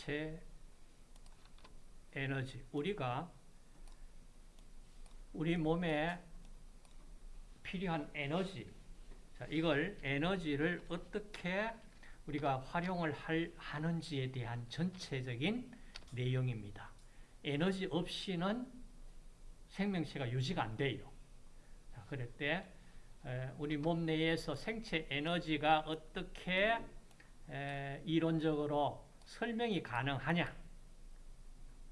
생체 에너지. 우리가 우리 몸에 필요한 에너지. 자, 이걸 에너지를 어떻게 우리가 활용을 할, 하는지에 대한 전체적인 내용입니다. 에너지 없이는 생명체가 유지가 안 돼요. 자, 그럴 때 우리 몸 내에서 생체 에너지가 어떻게 이론적으로 설명이 가능하냐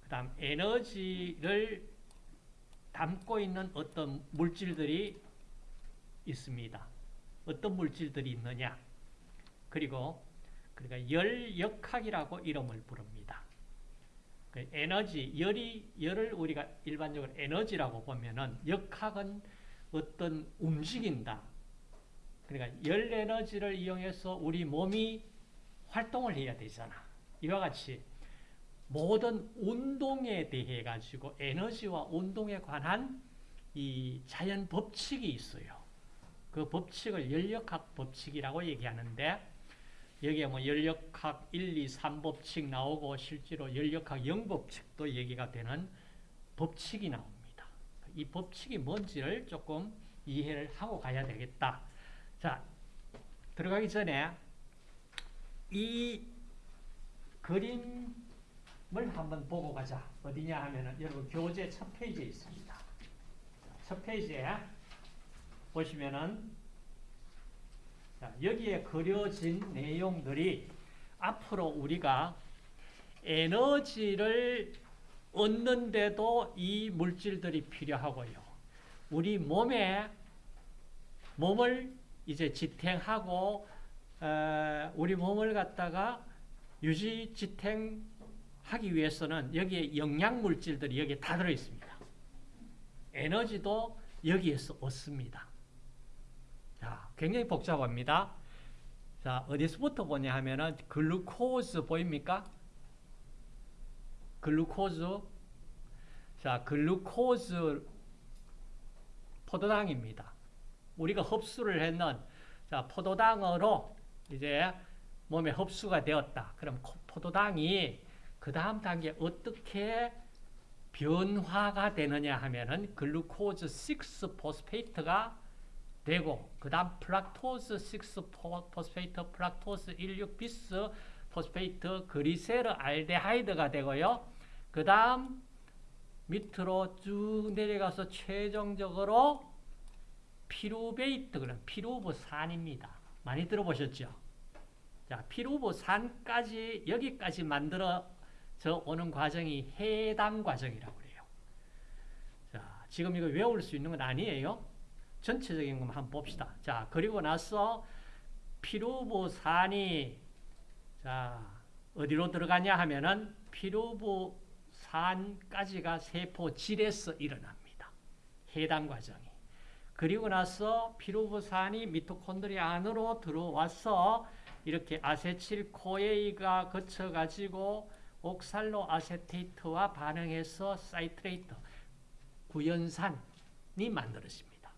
그 다음 에너지를 담고 있는 어떤 물질들이 있습니다. 어떤 물질들이 있느냐 그리고 그러니까 열역학이라고 이름을 부릅니다. 그 에너지, 열이, 열을 우리가 일반적으로 에너지라고 보면은 역학은 어떤 움직인다. 그러니까 열 에너지를 이용해서 우리 몸이 활동을 해야 되잖아. 이와 같이 모든 운동에 대해 가지고 에너지와 운동에 관한 이 자연 법칙이 있어요. 그 법칙을 열역학 법칙이라고 얘기하는데 여기에 뭐 열역학 1, 2, 3 법칙 나오고 실제로 열역학 0 법칙도 얘기가 되는 법칙이 나옵니다. 이 법칙이 뭔지를 조금 이해를 하고 가야 되겠다. 자, 들어가기 전에 이 그림을 한번 보고 가자. 어디냐 하면은 여러분 교재 첫 페이지에 있습니다. 첫 페이지에 보시면은 자, 여기에 그려진 내용들이 앞으로 우리가 에너지를 얻는데도 이 물질들이 필요하고요. 우리 몸에 몸을 이제 지탱하고 어, 우리 몸을 갖다가 유지 지탱하기 위해서는 여기에 영양 물질들이 여기에 다 들어 있습니다. 에너지도 여기에서 얻습니다. 자, 굉장히 복잡합니다. 자, 어디서부터 보냐 하면은 glucose 보입니까? glucose. 자, 글루코즈 포도당입니다. 우리가 흡수를 했는 자, 포도당으로 이제 몸에 흡수가 되었다. 그럼 포도당이 그 다음 단계 어떻게 변화가 되느냐 하면은 glucose 6 phosphate가 되고 그 다음 fructose 6 phosphate, fructose 16 bisphosphate, glyceraldehyde가 되고요. 그 다음 밑으로 쭉 내려가서 최종적으로 pyruvate, 그런 피루브산입니다. 많이 들어보셨죠? 자, 피루브산까지 여기까지 만들어져 오는 과정이 해당 과정이라고 그래요. 자, 지금 이거 외울 수 있는 건 아니에요. 전체적인 것만 한번 봅시다. 자, 그리고 나서 피루브산이 자, 어디로 들어가냐 하면은 피루브산까지가 세포질에서 일어납니다. 해당 과정이. 그리고 나서 피루브산이 미토콘드리아 안으로 들어와서 이렇게 아세틸코에이가 거쳐가지고 옥살로 아세테이트와 반응해서 사이트레이트, 구연산이 만들어집니다.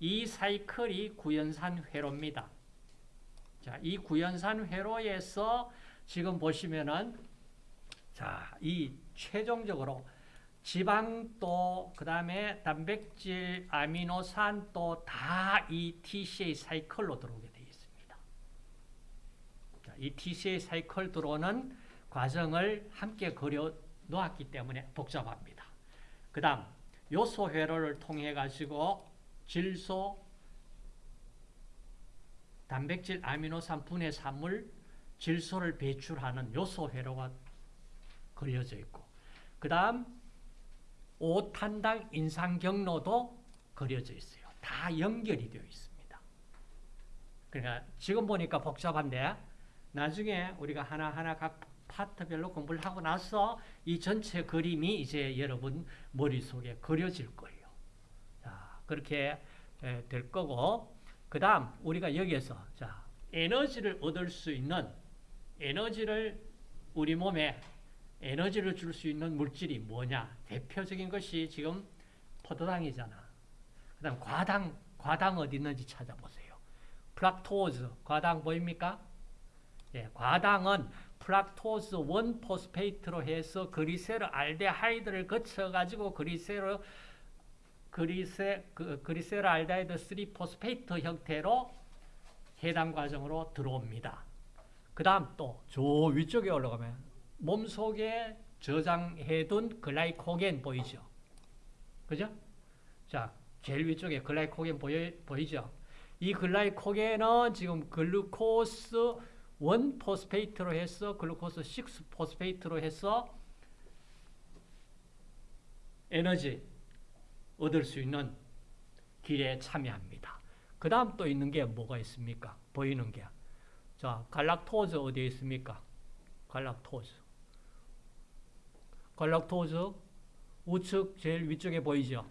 이 사이클이 구연산 회로입니다. 자, 이 구연산 회로에서 지금 보시면은 자, 이 최종적으로 지방도 그다음에 단백질, 아미노산도 다 이 TCA 사이클로 들어오게 있습니다. 자, 이 TCA 사이클 들어오는 과정을 함께 그려 놓았기 때문에 복잡합니다. 그 다음 요소 회로를 통해 가지고 질소, 단백질, 아미노산 분해 산물, 질소를 배출하는 요소 회로가 걸려져 있고 그 다음 5탄당 인상 경로도 그려져 있어요. 다 연결이 되어 있습니다. 그러니까 지금 보니까 복잡한데 나중에 우리가 하나하나 각 파트별로 공부를 하고 나서 이 전체 그림이 이제 여러분 머릿속에 그려질 거예요. 자, 그렇게 될 거고 그 다음 우리가 여기에서 자 에너지를 얻을 수 있는 에너지를 우리 몸에 에너지를 줄 수 있는 물질이 뭐냐? 대표적인 것이 지금 포도당이잖아. 그 다음 과당, 과당 어디 있는지 찾아보세요. fructose, 과당 보입니까? 예, 과당은 fructose 1 phosphate로 해서 glyceraldehyde를 거쳐 가지고 glycer glyce 그, 그리세르 알데하이드 3 phosphate 형태로 해당 과정으로 들어옵니다. 그 다음 또 저 위쪽에 올라가면 몸속에 저장해둔 glycogen 보이죠? 그죠? 자, 제일 위쪽에 glycogen 보여, 보이죠? 이 glycogen은 지금 glucose 1 phosphate로 해서 glucose 6 phosphate로 해서 에너지 얻을 수 있는 길에 참여합니다. 그 다음 또 있는 게 뭐가 있습니까? 보이는 게. 자, galactose 어디에 있습니까? galactose. 갈락토즈 우측 제일 위쪽에 보이죠?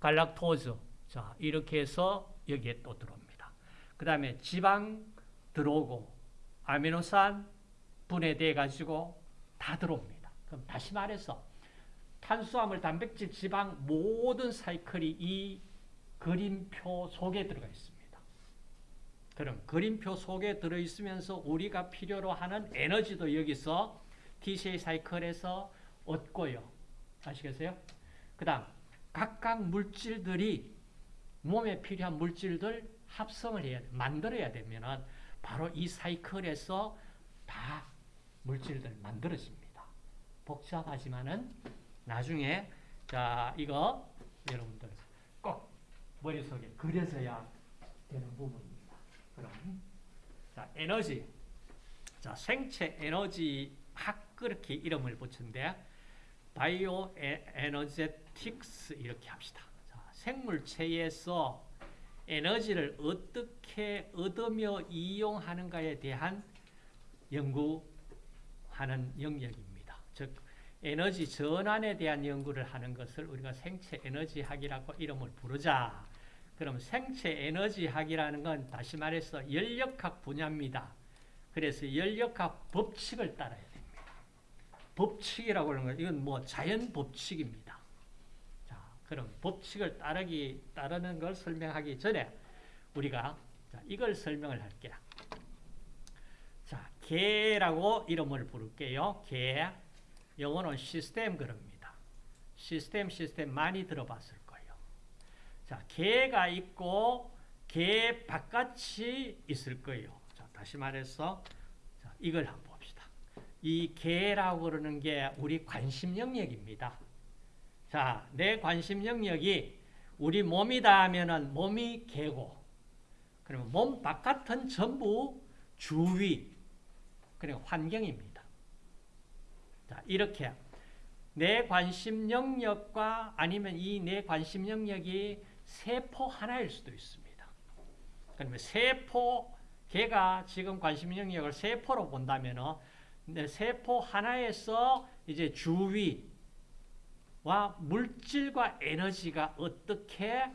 갈락토즈. 자, 이렇게 해서 여기에 또 들어옵니다. 그 다음에 지방 들어오고 아미노산 분해돼 가지고 다 들어옵니다. 그럼 다시 말해서 탄수화물, 단백질, 지방 모든 사이클이 이 그림표 속에 들어가 있습니다. 그럼 그림표 속에 들어 있으면서 우리가 필요로 하는 에너지도 여기서 TCA 사이클에서 얻고요. 아시겠어요? 그 다음 각각 물질들이 몸에 필요한 물질들 합성을 해야 돼. 만들어야 되면은 바로 이 사이클에서 다 물질들 만들어집니다. 복잡하지만은 나중에 자 이거 여러분들 꼭 머릿속에 그려져야 되는 부분입니다. 그럼 자 에너지 자 생체 에너지 학 그렇게 이름을 붙인데 바이오 에너제틱스 이렇게 합시다. 자, 생물체에서 에너지를 어떻게 얻으며 이용하는가에 대한 연구하는 영역입니다. 즉 에너지 전환에 대한 연구를 하는 것을 우리가 생체 에너지학이라고 이름을 부르자. 그럼 생체 에너지학이라는 건 다시 말해서 연력학 분야입니다. 그래서 연력학 법칙을 따라야 됩니다. 법칙이라고 하는 건 이건 뭐 자연 법칙입니다. 자, 그럼 법칙을 따르기 따르는 걸 설명하기 전에 우리가 자, 이걸 설명을 할게요. 자, 개라고 이름을 부를게요. 개. 영어는 시스템 그럽니다. 시스템 시스템 많이 들어봤을 거예요. 자, 개가 있고 개 바깥이 있을 거예요. 자, 다시 말해서 자, 이걸 한번 봅시다. 이 개라고 그러는 게 우리 관심 영역입니다. 자, 내 관심 영역이 우리 몸이다 하면은 몸이 개고 그러면 몸 바깥은 전부 주위 그리고 환경입니다. 자, 이렇게 내 관심 영역과 아니면 이 내 관심 영역이 세포 하나일 수도 있습니다. 그러면 세포 개가 지금 관심 영역을 세포로 본다면 세포 하나에서 이제 주위 와 물질과 에너지가 어떻게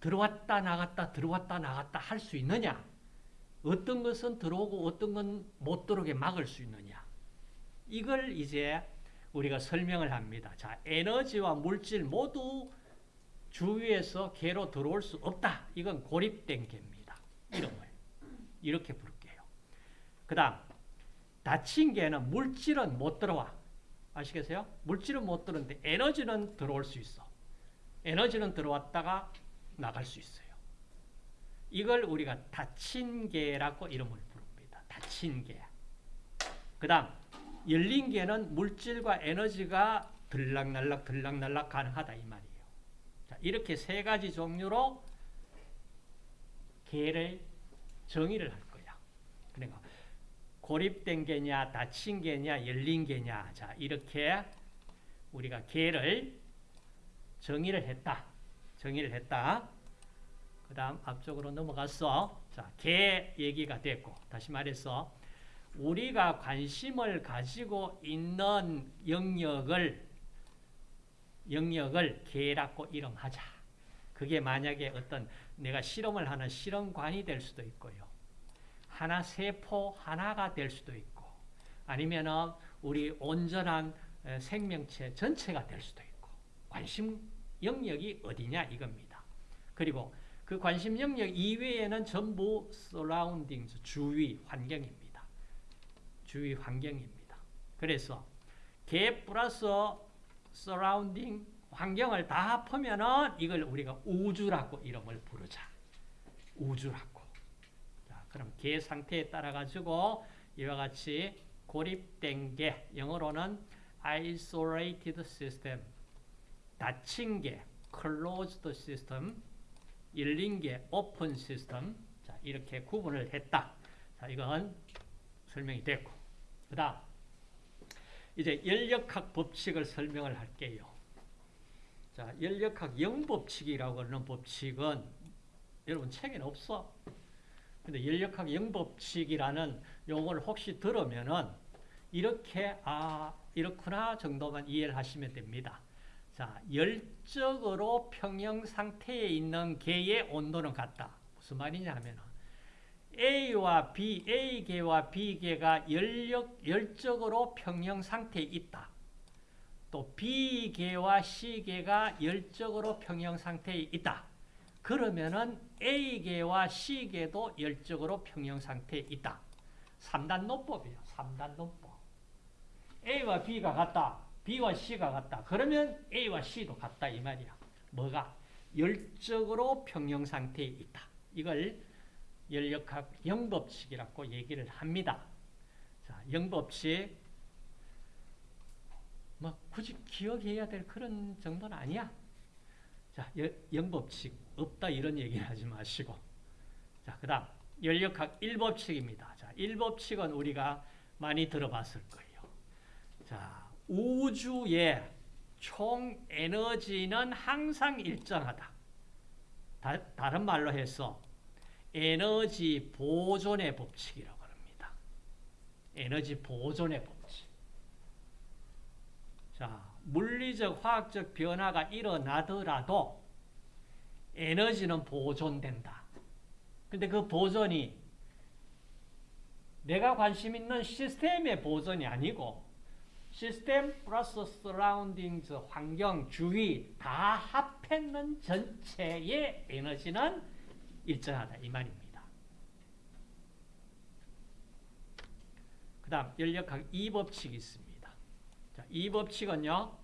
들어왔다 나갔다 들어왔다 나갔다 할 수 있느냐 어떤 것은 들어오고 어떤 건 못 들어오게 막을 수 있느냐 이걸 이제 우리가 설명을 합니다. 자, 에너지와 물질 모두 주위에서 개로 들어올 수 없다. 이건 고립된 개입니다. 이름을. 이렇게 부를게요. 그 다음, 닫힌 개는 물질은 못 들어와. 아시겠어요? 물질은 못 들어오는데 에너지는 들어올 수 있어. 에너지는 들어왔다가 나갈 수 있어요. 이걸 우리가 닫힌 개라고 이름을 부릅니다. 닫힌 개. 그 다음, 열린 개는 물질과 에너지가 들락날락 들락날락 가능하다 이 말이에요. 자, 이렇게 세 가지 종류로 개를 정의를 할 거야. 그러니까 고립된 개냐, 닫힌 개냐, 열린 개냐. 자, 이렇게 우리가 개를 정의를 했다. 정의를 했다. 그 다음 앞쪽으로 넘어갔어. 자, 개 얘기가 됐고, 다시 말해서 우리가 관심을 가지고 있는 영역을 영역을 개라고 이름하자. 그게 만약에 어떤 내가 실험을 하는 실험관이 될 수도 있고요. 하나 세포 하나가 될 수도 있고 아니면은 우리 온전한 생명체 전체가 될 수도 있고 관심 영역이 어디냐 이겁니다. 그리고 그 관심 영역 이외에는 전부 surrounding 주위 환경입니다. 주위 환경입니다. 그래서 계 플러스 surrounding 환경을 다 합하면은 이걸 우리가 우주라고 이름을 부르자. 우주라고. 자, 그럼 개 상태에 따라 가지고 이와 같이 고립된 게 영어로는 isolated system 닫힌 게 closed system 열린 게 open system 자, 이렇게 구분을 했다. 자, 이건 설명이 됐고. 그 다음 이제 연력학 법칙을 설명을 할게요. 자, 연력학 영법칙이라고 하는 법칙은 여러분 책에는 없어. 근데 연력학 영법칙이라는 용어를 혹시 들으면은 이렇게 아 이렇구나 정도만 이해를 하시면 됩니다. 자, 열적으로 평형 상태에 있는 개의 온도는 같다. 무슨 말이냐면 A와 B, A계와 B계가 열력, 열적으로 평형 상태에 있다. 또 B계와 C계가 열적으로 평형 상태에 있다. 그러면은 A계와 C계도 열적으로 평형 상태에 있다. 3단 논법이에요. 3단 논법. A와 B가 같다. B와 C가 같다. 그러면 A와 C도 같다 이 말이야. 뭐가? 열적으로 평형 상태에 있다. 이걸 연력학 영법칙이라고 얘기를 합니다. 자, 영법칙 뭐 굳이 기억해야 될 그런 정도는 아니야. 자, 영법칙 없다 이런 얘기를 하지 마시고. 자, 그 다음 연력학 일법칙입니다. 자, 일법칙은 우리가 많이 들어봤을 거예요. 자, 우주의 총 에너지는 항상 일정하다. 다, 다 른 말로 해서 에너지 보존의 법칙이라고 합니다. 에너지 보존의 법칙. 자, 물리적, 화학적 변화가 일어나더라도 에너지는 보존된다. 근데 그 보존이 내가 관심 있는 시스템의 보존이 아니고 시스템 플러스 surrounding 환경 주위 다 합했는 전체의 에너지는 일정하다 이 말입니다. 그 다음 연력학 이법칙이 있습니다. 자, 이 법칙은요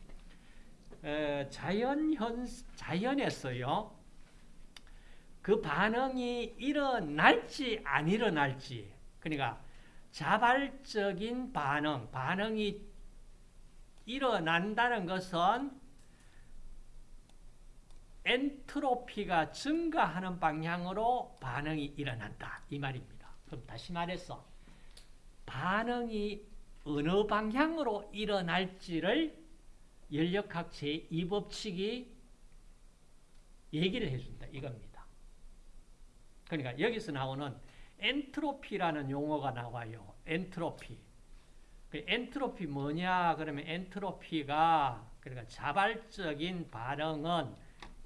에, 자연 현 자연에서요 그 반응이 일어날지 안 일어날지 그러니까 자발적인 반응 반응이 일어난다는 것은 엔트로피가 증가하는 방향으로 반응이 일어난다. 이 말입니다. 그럼 다시 말해서 반응이 어느 방향으로 일어날지를 열역학 제2법칙이 얘기를 해준다. 이겁니다. 그러니까 여기서 나오는 엔트로피라는 용어가 나와요. 엔트로피. 그 엔트로피 뭐냐? 그러면 엔트로피가 그러니까 자발적인 반응은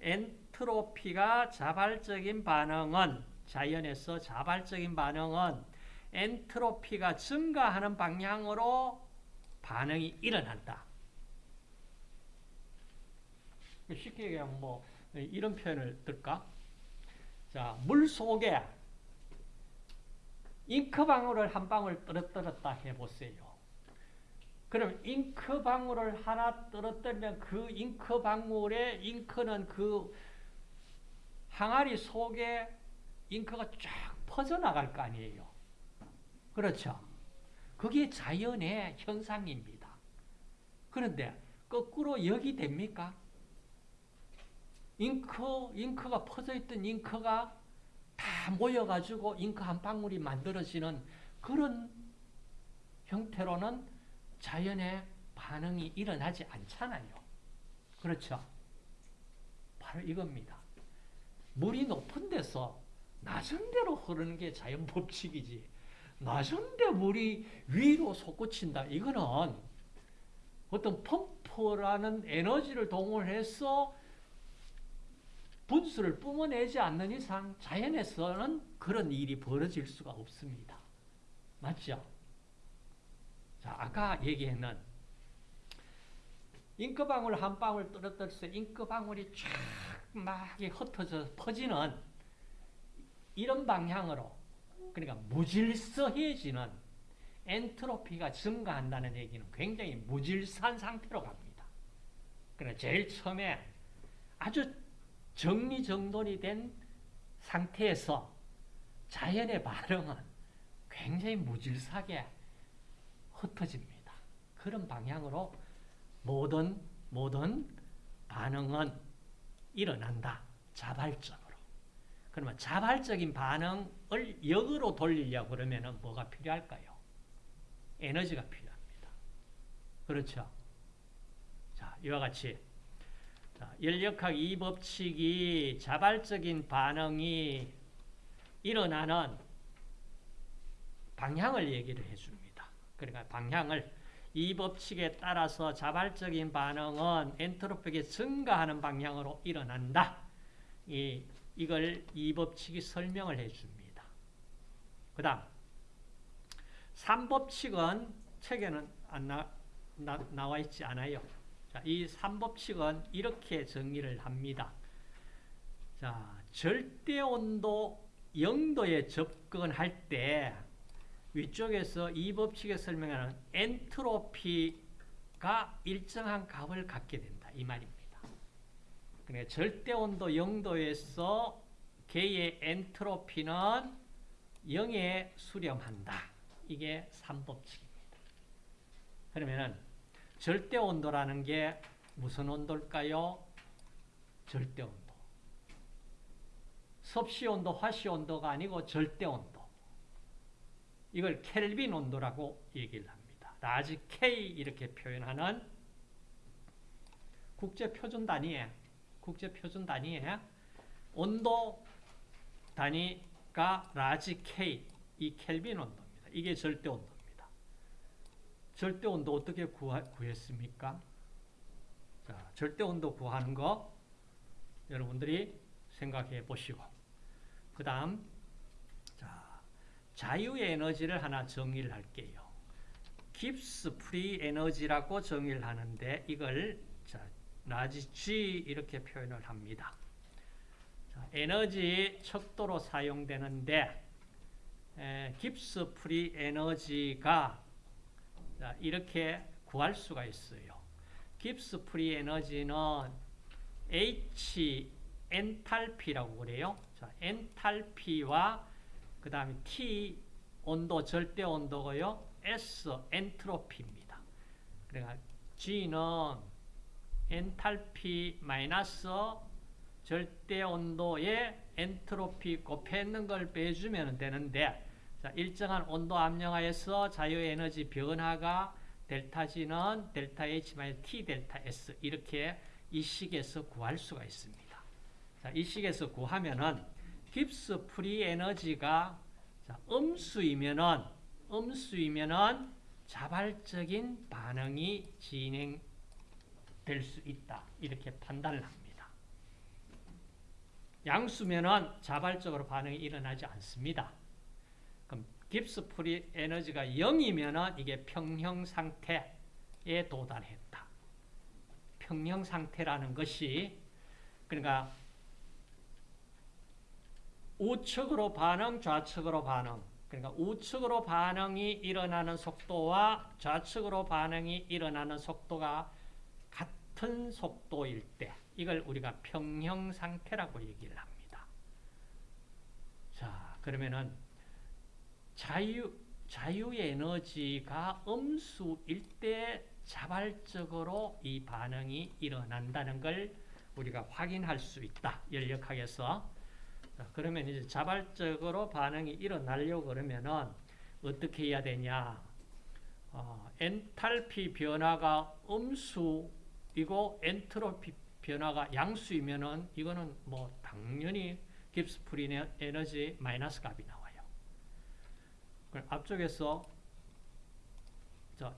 엔트로피가 자발적인 반응은 자연에서 자발적인 반응은 엔트로피가 증가하는 방향으로 반응이 일어난다. 쉽게 얘기하면 뭐 이런 표현을 들까? 자, 물 속에 잉크 방울을 한 방울 떨어뜨렸다 해보세요. 그럼 잉크 방울을 하나 떨어뜨리면 그 잉크 방울에 잉크는 그 항아리 속에 잉크가 쫙 퍼져나갈 거 아니에요. 그렇죠? 그게 자연의 현상입니다. 그런데 거꾸로 역이 됩니까? 잉크, 잉크가 퍼져있던 잉크가 다 모여가지고 잉크 한 방울이 만들어지는 그런 형태로는 자연의 반응이 일어나지 않잖아요. 그렇죠? 바로 이겁니다. 물이 높은 데서 낮은 데로 흐르는 게 자연 법칙이지. 낮은 데 물이 위로 솟구친다. 이거는 어떤 펌프라는 에너지를 동원해서 분수를 뿜어내지 않는 이상 자연에서는 그런 일이 벌어질 수가 없습니다. 맞죠? 자, 아까 얘기했는 잉크방울 한 방울 떨어뜨렸을 때 잉크방울이 쫙막 흩어져 퍼지는 이런 방향으로 그러니까 무질서해지는 엔트로피가 증가한다는 얘기는 굉장히 무질서한 상태로 갑니다. 그러나 제일 처음에 아주 정리정돈이 된 상태에서 자연의 반응은 굉장히 무질서하게 흩어집니다. 그런 방향으로 모든 모든 반응은 일어난다. 자발적으로. 그러면 자발적인 반응을 역으로 돌리려고 그러면 뭐가 필요할까요? 에너지가 필요합니다. 그렇죠? 자, 이와 같이 자, 연력학 이 법칙이 자발적인 반응이 일어나는 방향을 얘기를 해줍니다. 그러니까 방향을 이 법칙에 따라서 자발적인 반응은 엔트로피가 증가하는 방향으로 일어난다. 이, 이걸 이 법칙이 설명을 해줍니다. 그 다음 3법칙은 책에는 안 나, 나, 나와 있지 않아요. 자, 이 3법칙은 이렇게 정의를 합니다. 자, 절대 온도 0도에 접근할 때 위쪽에서 이 법칙에 설명하는 엔트로피가 일정한 값을 갖게 된다. 이 말입니다. 그러니까 절대 온도 0도에서 개의 엔트로피는 0에 수렴한다. 이게 3법칙입니다. 그러면은 절대 온도라는 게 무슨 온도일까요? 절대 온도. 섭씨 온도, 화씨 온도가 아니고 절대 온도. 이걸 켈빈 온도라고 얘기를 합니다. large K 이렇게 표현하는 국제 표준 단위에 국제 표준 단위에 온도 단위가 large K 이 켈빈 온도입니다. 이게 절대 온도입니다. 절대 온도 어떻게 구하, 구했습니까? 자, 절대 온도 구하는 거 여러분들이 생각해 보시고 그 다음 자유 에너지를 하나 정의를 할게요. Gibbs free energy라고 정의를 하는데 이걸 자, large G 이렇게 표현을 합니다. 자, 에너지 척도로 사용되는데 에, Gibbs free energy가 자, 이렇게 구할 수가 있어요. Gibbs free energy는 H 엔탈피라고 그래요. 자, 엔탈피와 그 다음에 T 온도 절대 온도고요. S 엔트로피입니다. 그러니까 G는 엔탈피 마이너스 절대 온도에 엔트로피 곱했는 걸 빼주면 되는데 자, 일정한 온도 압력하에서 자유에너지 변화가 델타 G는 델타 H T 델타 S 이렇게 이 식에서 구할 수가 있습니다. 자, 이 식에서 구하면은 Gibbs free energy가 자, 음수이면은 음수이면은 자발적인 반응이 진행될 수 있다. 이렇게 판단을 합니다. 양수면은 자발적으로 반응이 일어나지 않습니다. 그럼 Gibbs free energy가 0이면은 이게 평형 상태에 도달했다. 평형 상태라는 것이 그러니까 우측으로 반응, 좌측으로 반응. 그러니까 우측으로 반응이 일어나는 속도와 좌측으로 반응이 일어나는 속도가 같은 속도일 때 이걸 우리가 평형 상태라고 얘기를 합니다. 자, 그러면은 자유 자유의 에너지가 음수일 때 자발적으로 이 반응이 일어난다는 걸 우리가 확인할 수 있다. 연력학에서 자, 그러면 이제 자발적으로 반응이 일어나려고 그러면은 어떻게 해야 되냐? 어, 엔탈피 변화가 음수이고 엔트로피 변화가 양수이면은 이거는 뭐 당연히 Gibbs free energy 마이너스 값이 나와요. 앞쪽에서 자,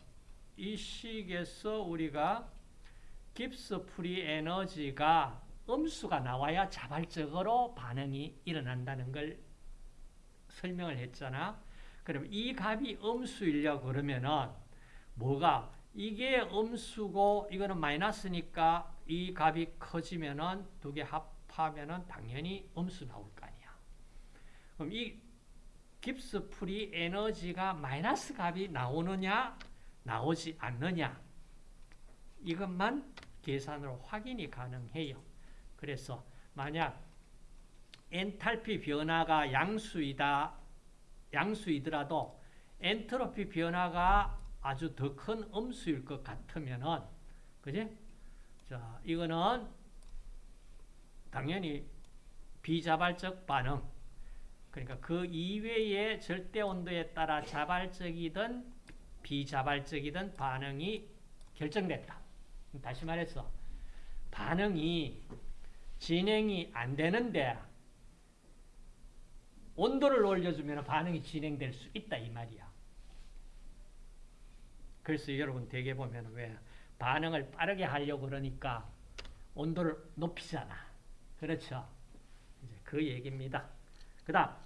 이 식에서 우리가 Gibbs free energy가 음수가 나와야 자발적으로 반응이 일어난다는 걸 설명을 했잖아. 그럼 이 값이 음수이려고 그러면은 뭐가 이게 음수고 이거는 마이너스니까 이 값이 커지면은 두 개 합하면은 당연히 음수 나올 거 아니야. 그럼 이 Gibbs free energy가 마이너스 값이 나오느냐 나오지 않느냐 이것만 계산으로 확인이 가능해요. 그래서 만약 엔탈피 변화가 양수이다 양수이더라도 엔트로피 변화가 아주 더 큰 음수일 것 같으면은 그지? 자, 이거는 당연히 비자발적 반응. 그러니까 그 이외의 절대 온도에 따라 자발적이든 비자발적이든 반응이 결정됐다. 다시 말해서 반응이 진행이 안 되는데 온도를 올려주면 반응이 진행될 수 있다 이 말이야. 그래서 여러분 대개 보면 왜 반응을 빠르게 하려고 그러니까 온도를 높이잖아. 그렇죠? 이제 그 얘기입니다. 그 다음,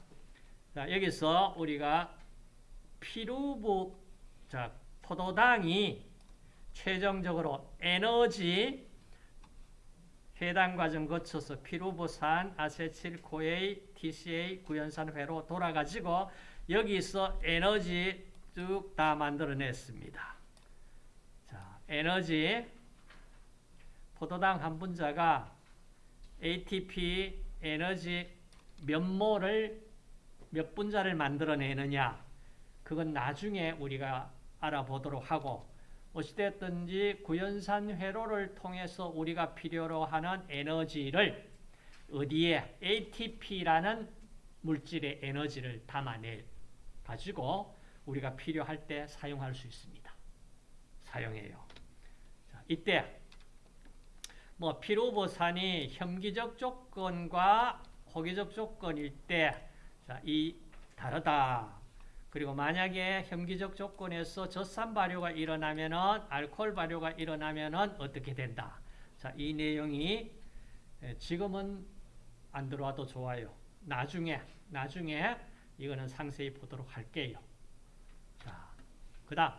자, 여기서 우리가 피루부, 자, 포도당이 최종적으로 에너지 해당 과정 거쳐서 피루부산, 아세틸코에 TCA, 구연산 회로 돌아가지고 여기서 에너지 쭉 다 만들어냈습니다. 자, 에너지 포도당 한 분자가 ATP 에너지 몇 몰을 몇 분자를 만들어내느냐 그건 나중에 우리가 알아보도록 하고 어찌됐든지 구연산 회로를 통해서 우리가 필요로 하는 에너지를 어디에 ATP라는 물질의 에너지를 담아내 가지고 우리가 필요할 때 사용할 수 있습니다. 사용해요. 자, 이때 뭐 피로보산이 혐기적 조건과 호기적 조건일 때 자, 이 다르다. 그리고 만약에 혐기적 조건에서 젖산 발효가 일어나면은 알코올 발효가 일어나면은 어떻게 된다. 자, 이 내용이 지금은 안 들어와도 좋아요. 나중에 나중에 이거는 상세히 보도록 할게요. 자, 그다음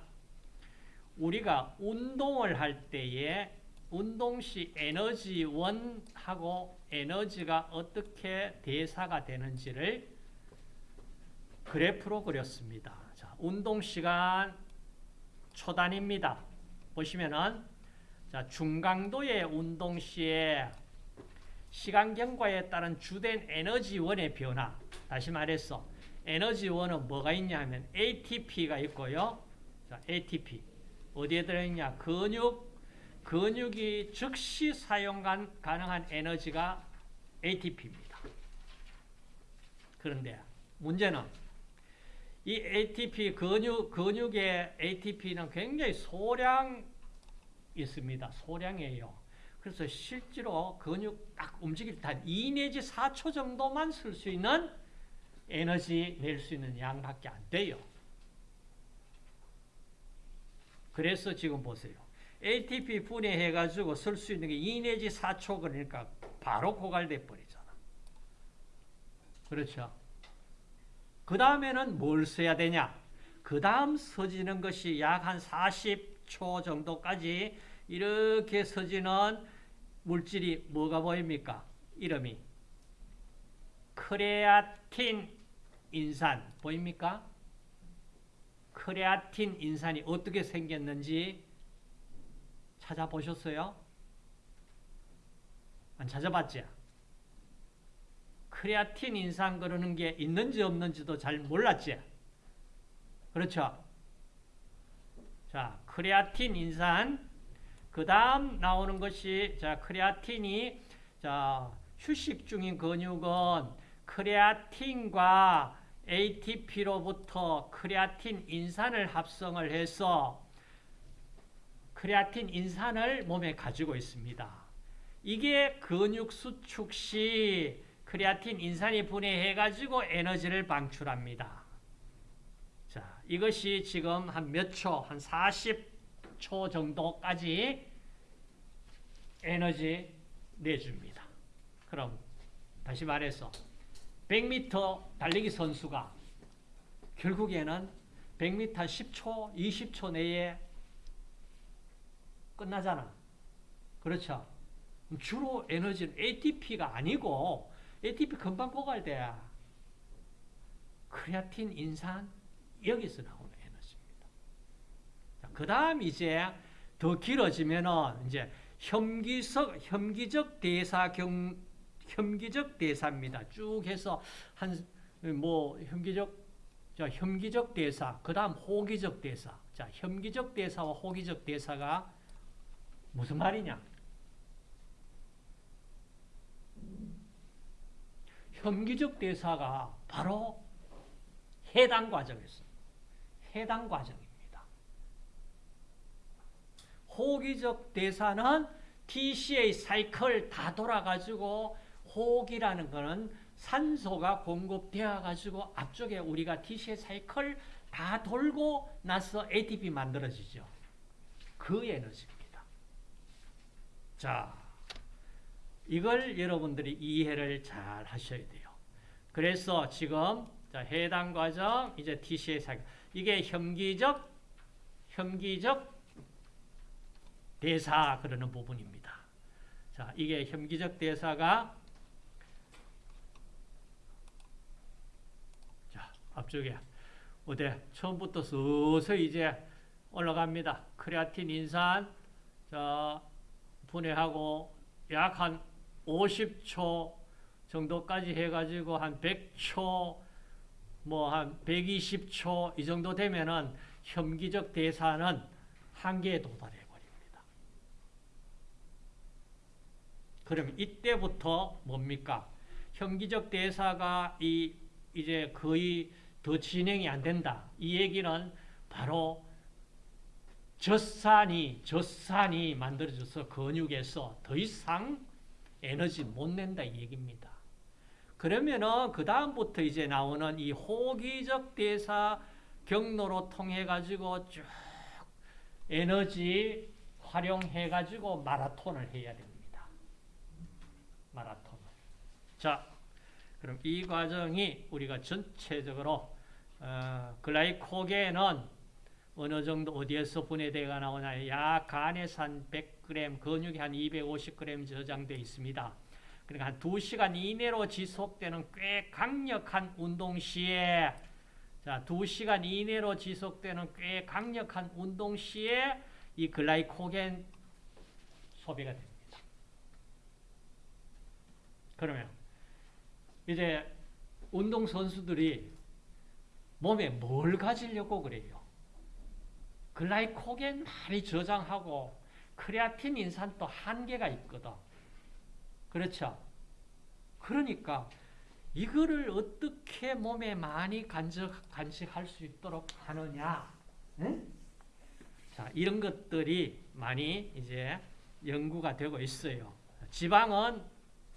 우리가 운동을 할 때에 운동 시 에너지원하고 에너지가 어떻게 대사가 되는지를 그래프로 그렸습니다. 자, 운동 시간 초단입니다. 보시면은 자, 중강도의 운동 시에 시간 경과에 따른 주된 에너지원의 변화. 다시 말해서 에너지원은 뭐가 있냐면 ATP가 있고요. 자, ATP 어디에 들어있냐? 근육 근육이 즉시 사용 가능한 에너지가 ATP입니다. 그런데 문제는 이 ATP 근육 근육의 ATP는 굉장히 소량 있습니다. 소량이에요. 그래서 실제로 근육 딱 움직일 때2 내지 4초 정도만 쓸 수 있는 에너지 낼 수 있는 양밖에 안 돼요. 그래서 지금 보세요. ATP 분해해가지고 쓸 수 있는 게 2 내지 4초 그러니까 바로 고갈돼 버리잖아. 그렇죠? 그 다음에는 뭘 써야 되냐? 그 다음 서지는 것이 약 한 40초 정도까지 이렇게 서지는 물질이 뭐가 보입니까? 이름이 크레아틴 인산 보입니까? 크레아틴 인산이 어떻게 생겼는지 찾아보셨어요? 안 찾아봤지? 크레아틴 인산 그러는 게 있는지 없는지도 잘 몰랐지? 그렇죠? 자, 크레아틴 인산 그 다음 나오는 것이 자 크레아틴이 자 휴식 중인 근육은 크레아틴과 ATP로부터 크레아틴 인산을 합성을 해서 크레아틴 인산을 몸에 가지고 있습니다. 이게 근육 수축 시 크레아틴 인산이 분해해가지고 에너지를 방출합니다. 자, 이것이 지금 한 몇 초, 한 40초 정도까지 에너지 내줍니다. 그럼 다시 말해서 100m 달리기 선수가 결국에는 100m 10초, 20초 내에 끝나잖아. 그렇죠? 주로 에너지는 ATP가 아니고 ATP 금방 고갈 돼. 크레아틴, 인산 여기서 나오는 에너지입니다. 그 다음 이제 더 길어지면은 이제 혐기적 혐기적 대사 경 혐기적 대사입니다. 쭉 해서 한 뭐 혐기적 자 혐기적 대사 그 다음 호기적 대사 자 혐기적 대사와 호기적 대사가 무슨 말이냐? 혐기적 대사가 바로 해당 과정에서 해당 과정입니다. 호기적 대사는 TCA 사이클 다 돌아가지고 호기라는 거는 산소가 공급되어 가지고 앞쪽에 우리가 TCA 사이클 다 돌고 나서 ATP 만들어지죠. 그 에너지입니다. 자, 이걸 여러분들이 이해를 잘 하셔야 돼요. 그래서 지금 자, 해당 과정 이제 TCA 사이클 이게 혐기적 혐기적 대사 그러는 부분입니다. 자, 이게 혐기적 대사가 자, 앞쪽에 어디 처음부터 서서히 이제 올라갑니다. 크레아틴 인산 자, 분해하고 약한 50초 정도까지 해가지고 한 100초 뭐 한 120초 이 정도 되면은 혐기적 대사는 한계에 도달해 버립니다. 그러면 이때부터 뭡니까? 혐기적 대사가 이 이제 거의 더 진행이 안 된다. 이 얘기는 바로 젖산이 젖산이 만들어져서 근육에서 더 이상 에너지 못 낸다 이 얘기입니다. 그러면은 그 다음부터 이제 나오는 이 호기적 대사 경로로 통해 가지고 쭉 에너지 활용해 가지고 마라톤을 해야 됩니다. 마라톤. 자, 그럼 이 과정이 우리가 전체적으로 어, 글라이코겐은 어느 정도 어디에서 분해되가 나오냐? 약 간에서 한 100g, 근육이 한 250g 저장되어 있습니다. 그러니까 한 2시간 이내로 지속되는 꽤 강력한 운동 시에 자, 2시간 이내로 지속되는 꽤 강력한 운동 시에 이 글라이코겐 소비가 됩니다. 그러면 이제 운동 선수들이 몸에 뭘 가지려고 그래요? 글라이코겐 많이 저장하고 크레아틴 인산도 한계가 있거든. 그렇죠? 그러니까 이거를 어떻게 몸에 많이 간직, 간직할 수 있도록 하느냐? 응? 자, 이런 것들이 많이 이제 연구가 되고 있어요. 지방은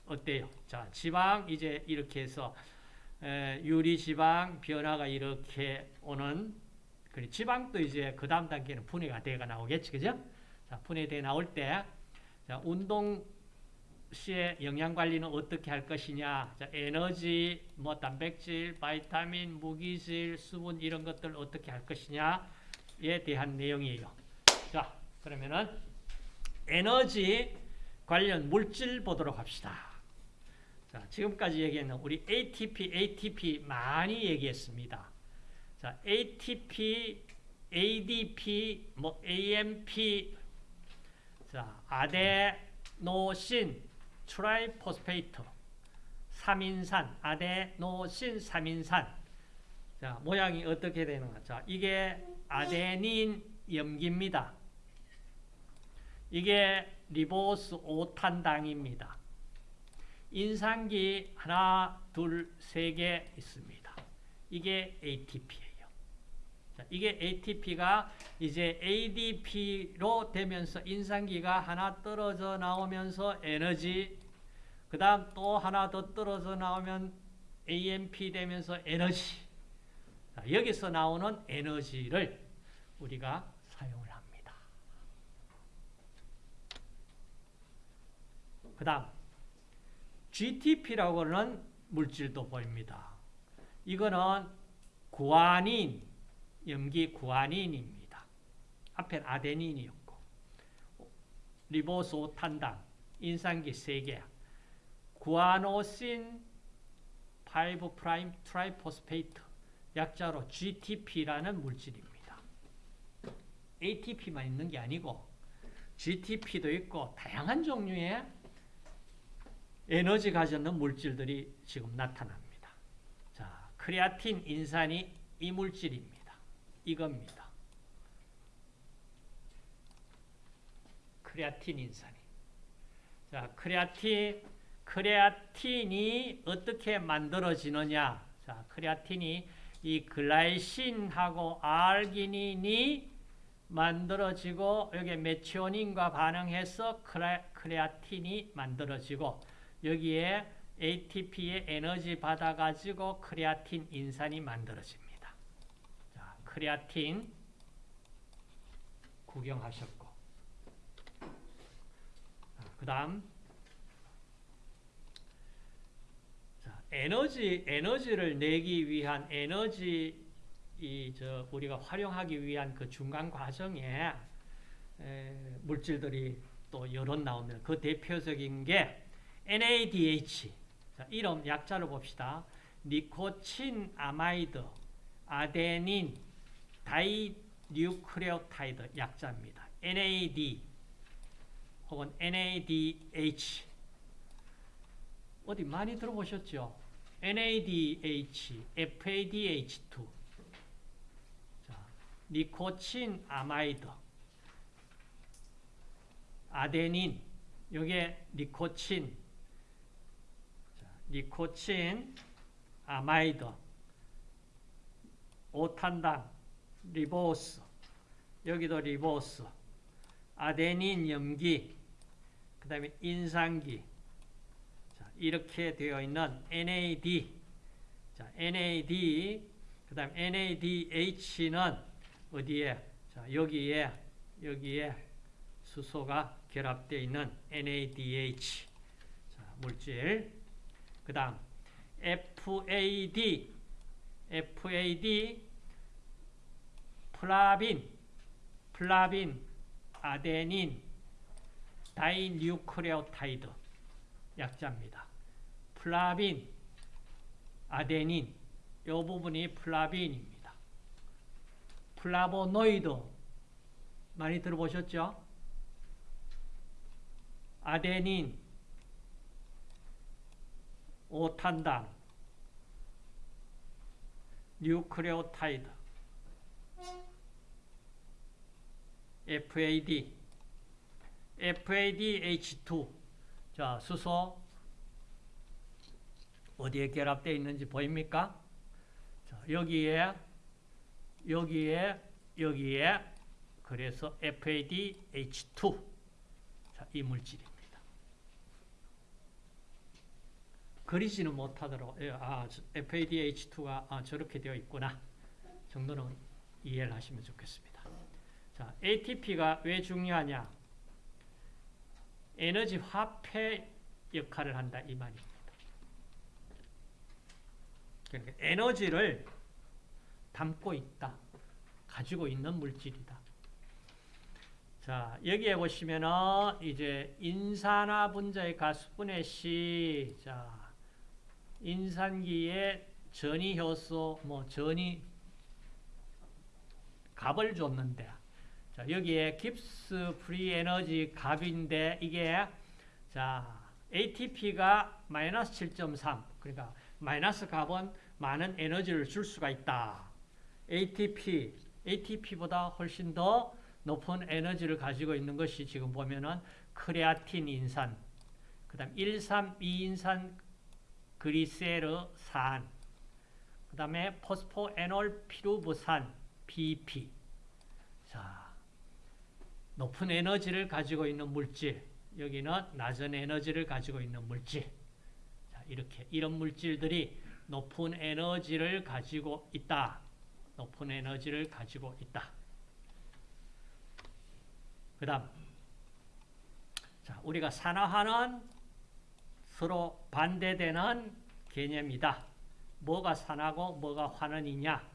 어때요? 자, 지방 이제 이렇게 해서 에, 유리 지방 변화가 이렇게 오는 그리고 지방도 이제 그 다음 단계는 분해가 돼가 나오겠지, 그죠? 자, 분해돼 나올 때, 자, 운동 시에 영양 관리는 어떻게 할 것이냐, 자, 에너지, 뭐 단백질, 바이타민, 무기질, 수분 이런 것들 어떻게 할 것이냐에 대한 내용이에요. 자, 그러면은 에너지 관련 물질 보도록 합시다. 자, 지금까지 얘기했는 우리 ATP, ATP 많이 얘기했습니다. 자, ATP, ADP, 뭐 AMP, 자, adenosine, triphosphate, 3인산, 아데노신 3인산. 자, 모양이 어떻게 되는가? 자, 이게 아데닌 염기입니다. 이게 리보스 5탄당입니다. 인산기 하나, 둘, 세 개 있습니다. 이게 ATP예요. 자, 이게 ATP가 이제 ADP로 되면서 인산기가 하나 떨어져 나오면서 에너지 그 다음 또 하나 더 떨어져 나오면 AMP 되면서 에너지 자, 여기서 나오는 에너지를 우리가 사용을 합니다. 그 다음 GTP라고 하는 물질도 보입니다. 이거는 구아닌 염기 구아닌입니다. 앞엔 아데닌이었고 리보소탄당 인산기 3개 guanosine 5 prime triphosphate 약자로 GTP라는 물질입니다. ATP만 있는 게 아니고 GTP도 있고 다양한 종류의 에너지 가졌는 물질들이 지금 나타납니다. 자, 크레아틴 인산이 이 물질입니다. 이겁니다. 크레아틴 인산이. 자, 크레아틴, 크레아틴이 어떻게 만들어지느냐? 자, 크레아틴이 이 glycine하고 알기닌이 만들어지고 여기 메치오닌과 반응해서 크레, 크레아틴이 만들어지고 여기에 ATP의 에너지 받아가지고 크레아틴 인산이 만들어집니다. 자, 크레아틴 구경하셨고 그 다음 에너지, 에너지를 내기 위한 에너지 이저 우리가 활용하기 위한 그 중간 과정에 에, 물질들이 또 여러 나오면 그 대표적인 게 NADH. 자, 이름 약자로 봅시다. nicotinamide adenine dinucleotide 약자입니다. NAD 혹은 NADH 어디 많이 들어보셨죠? NADH, FADH2 자, nicotinamide adenine. 요게 니코친 자, nicotinamide 오탄당 리보스. 여기도 리보스. 아데닌 염기. 그 다음에 인산기. 자, 이렇게 되어 있는 NAD 자, NAD 그 다음 NADH는 어디에? 자, 여기에 여기에 수소가 결합되어 있는 NADH 자, 물질. 그 다음 FAD FAD 플라빈 flavin adenine dinucleotide 약자입니다. flavin adenine 이 부분이 플라빈입니다. 플라보노이드 많이 들어보셨죠? 아데닌, 오탄당, 뉴크레오타이드, FAD, FADH2. 자, 수소 어디에 결합되어 있는지 보입니까? 자, 여기에, 여기에, 여기에, 그래서 FADH2. 자, 이 물질입니다. 그리지는 못하도록, 예, 아, FADH2가 아, 저렇게 되어 있구나. 정도는 이해를 하시면 좋겠습니다. 자, ATP가 왜 중요하냐? 에너지 화폐 역할을 한다 이 말입니다. 그러니까 에너지를 담고 있다. 가지고 있는 물질이다. 자, 여기에 보시면은 이제 인산화 분자의 가수분해 시, 자, 인산기에 전이 효소, 뭐 전위 값을 줬는데, 자, 여기에 Gibbs free energy 값인데 이게 자, ATP가 마이너스 7.3. 그러니까 마이너스 값은 많은 에너지를 줄 수가 있다. ATP, ATP보다 훨씬 더 높은 에너지를 가지고 있는 것이 지금 보면은 크레아틴 인산, 그 다음 1,3,2인산 그리세르산, 그 다음에 포스포에놀 피루부산, BP. 자, 높은 에너지를 가지고 있는 물질, 여기는 낮은 에너지를 가지고 있는 물질. 자, 이렇게 이런 물질들이 높은 에너지를 가지고 있다. 높은 에너지를 가지고 있다. 그 다음, 자, 우리가 산화하는 서로 반대되는 개념이다. 뭐가 산화고 뭐가 환원이냐?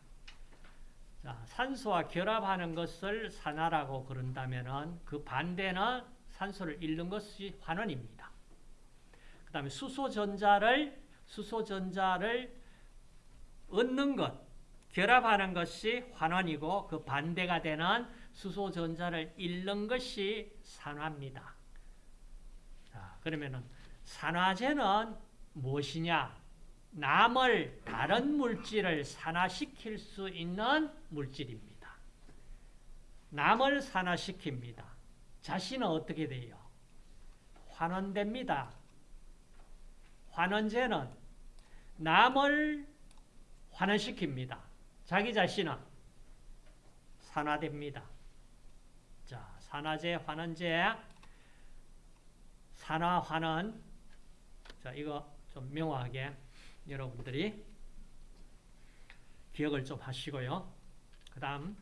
자, 산소와 결합하는 것을 산화라고 그런다면은 그 반대는 산소를 잃는 것이 환원입니다. 그 다음에 수소전자를 수소전자를 얻는 것 결합하는 것이 환원이고 그 반대가 되는 수소 전자를 잃는 것이 산화입니다. 자, 그러면은 산화제는 무엇이냐? 남을 다른 물질을 산화시킬 수 있는 물질입니다. 남을 산화시킵니다. 자신은 어떻게 돼요? 환원됩니다. 환원제는 남을 환원시킵니다. 자기 자신은 산화됩니다. 자, 산화제, 환원제, 산화, 환원. 자, 이거 좀 명확하게 여러분들이 기억을 좀 하시고요. 그 다음,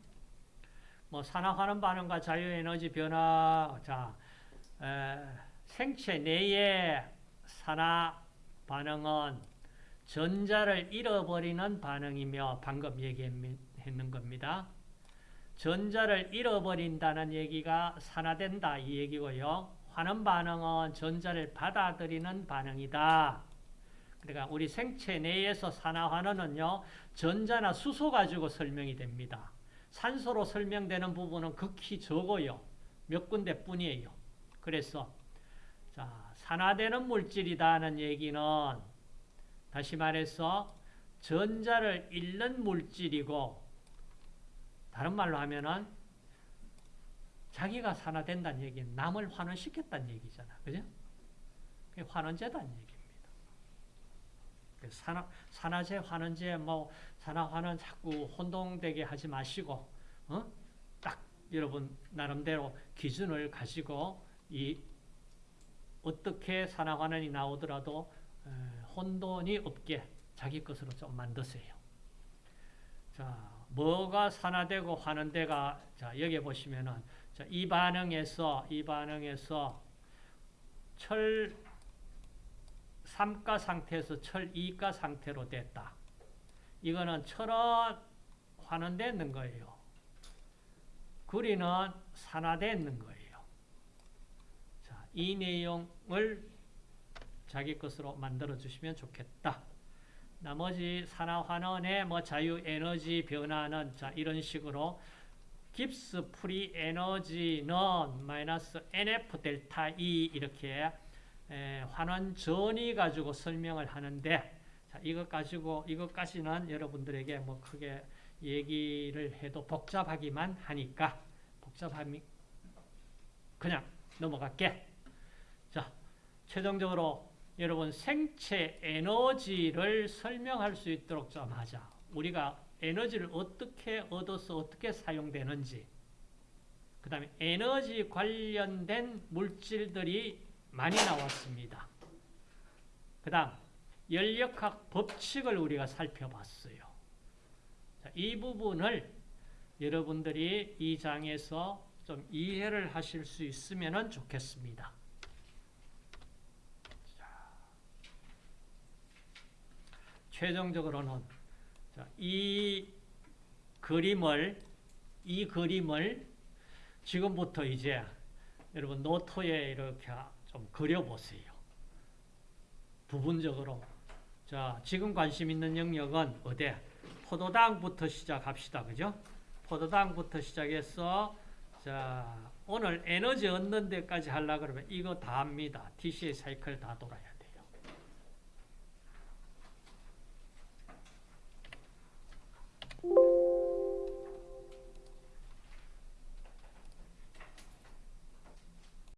뭐, 산화, 환원 반응과 자유에너지 변화. 자, 에, 생체 내의 산화 반응은 전자를 잃어버리는 반응이며 방금 얘기했는 겁니다. 전자를 잃어버린다는 얘기가 산화된다 이 얘기고요. 환원 반응은 전자를 받아들이는 반응이다. 그러니까 우리 생체 내에서 산화환원은요. 전자나 수소 가지고 설명이 됩니다. 산소로 설명되는 부분은 극히 적어요. 몇 군데 뿐이에요. 그래서 자, 산화되는 물질이다는 얘기는 다시 말해서 전자를 잃는 물질이고 다른 말로 하면은 자기가 산화된다는 얘기는 남을 환원시켰다는 얘기잖아. 그죠? 그게 환원제다는. 그 산화, 산화제, 환원제, 뭐, 산화환원 자꾸 혼동되게 하지 마시고, 어? 딱 여러분 나름대로 기준을 가지고 이 어떻게 산화환원이 나오더라도 에, 혼돈이 없게 자기 것으로 좀 만드세요. 자, 뭐가 산화되고 환원되가 자, 여기 보시면은 자, 이 반응에서 이 반응에서 철 3가 상태에서 철 2가 상태로 됐다. 이거는 철은 환원되는 거예요. 구리는 산화되는 거예요. 자, 이 내용을 자기 것으로 만들어 주시면 좋겠다. 나머지 산화환원의 뭐 자유 에너지 변화는 자 이런 식으로 Gibbs free energy는 마이너스 NF 델타 E 이렇게 에, 환원 전위 가지고 설명을 하는데 자 이것 가지고 이것까지는 여러분들에게 뭐 크게 얘기를 해도 복잡하기만 하니까 복잡하니 그냥 넘어갈게. 자 최종적으로 여러분 생체 에너지를 설명할 수 있도록 좀 하자. 우리가 에너지를 어떻게 얻어서 어떻게 사용되는지 그 다음에 에너지 관련된 물질들이 많이 나왔습니다. 그 다음 연력학 법칙을 우리가 살펴봤어요. 자, 이 부분을 여러분들이 이 장에서 좀 이해를 하실 수 있으면 좋겠습니다. 최종적으로는 이 그림을 이 그림을 지금부터 이제 여러분 노트에 이렇게 좀 그려보세요. 부분적으로 자 지금 관심 있는 영역은 어디? 포도당부터 시작합시다. 그죠? 포도당부터 시작해서 자 오늘 에너지 얻는 데까지 하려 그러면 이거 다 합니다. TCA 사이클 다 돌아야 돼.